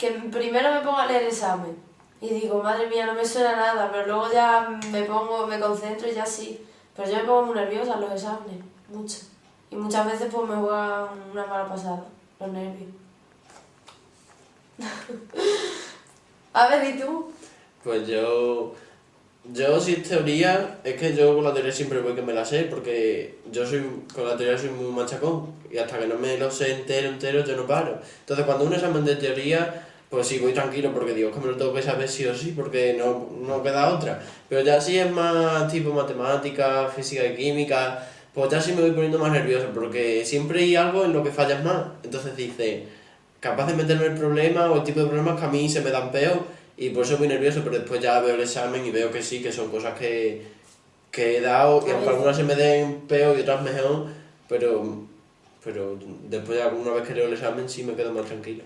que primero me pongo a leer el examen y digo, madre mía, no me suena nada, pero luego ya me pongo, me concentro y ya sí. Pero yo me pongo muy nerviosa en los exámenes, mucho. Y muchas veces pues me juegan una mala pasada, los nervios. a ver, ¿y tú? Pues yo. Yo, si es teoría, es que yo con la teoría siempre voy que me la sé, porque yo soy, con la teoría soy muy machacón, y hasta que no me lo sé entero, entero, yo no paro. Entonces, cuando un examen de teoría, pues sí, voy tranquilo, porque digo que me lo tengo que saber sí o sí, porque no, no queda otra. Pero ya si es más tipo matemática, física y química, pues ya sí me voy poniendo más nervioso, porque siempre hay algo en lo que fallas más. Entonces dice, capaz de meterme el problema o el tipo de problemas que a mí se me dan peor y por eso muy nervioso, pero después ya veo el examen y veo que sí, que son cosas que, que he dado, y aunque algunas se me den peor y otras mejor, pero, pero después de alguna vez que leo el examen sí me quedo más tranquilo.